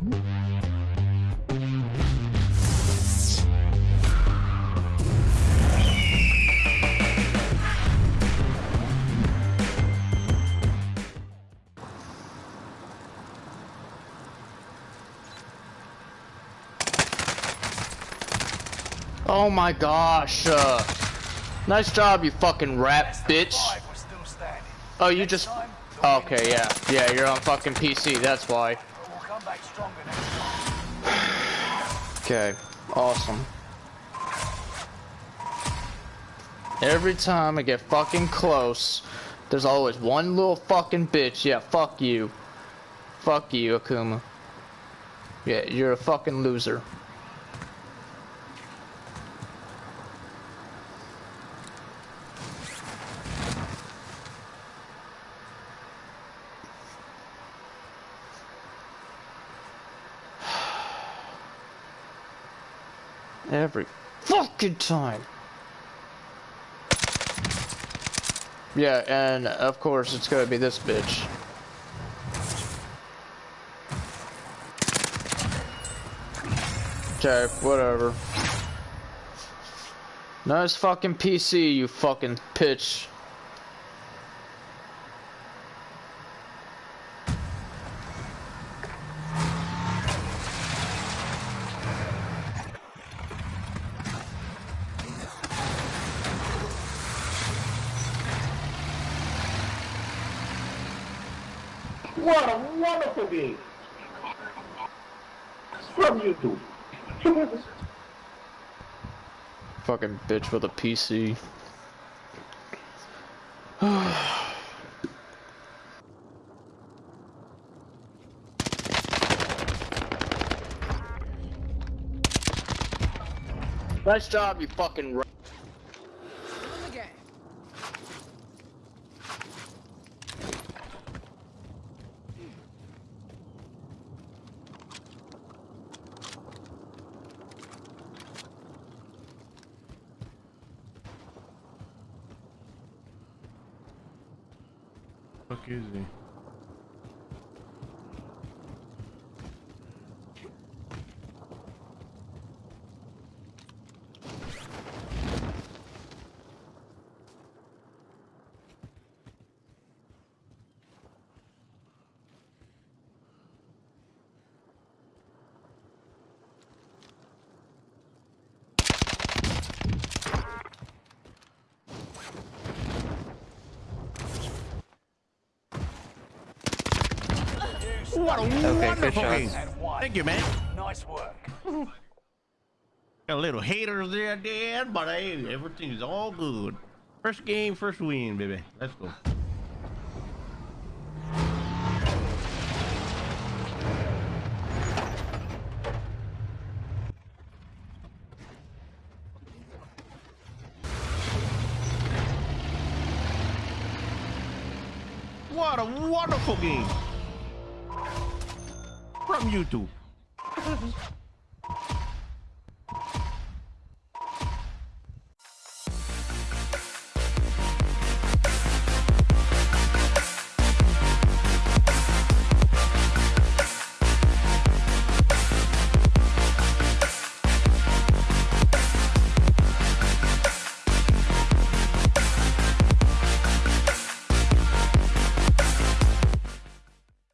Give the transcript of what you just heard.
Oh my gosh. Uh, nice job, you fucking rat bitch. Oh, you just... Okay, yeah. Yeah, you're on fucking PC, that's why. Okay, awesome. Every time I get fucking close, there's always one little fucking bitch. Yeah, fuck you. Fuck you, Akuma. Yeah, you're a fucking loser. Every fucking time. Yeah, and of course it's gonna be this bitch. Okay, whatever. Nice fucking PC, you fucking pitch. What a wonderful game. From YouTube. Fucking bitch with a PC. nice job, you fucking. Fuck is he? What a Okay, wonderful game. Thank you, man. Nice work. Got a little haters there, Dad, but hey, everything's all good. First game, first win, baby. Let's go. What a wonderful game from YouTube.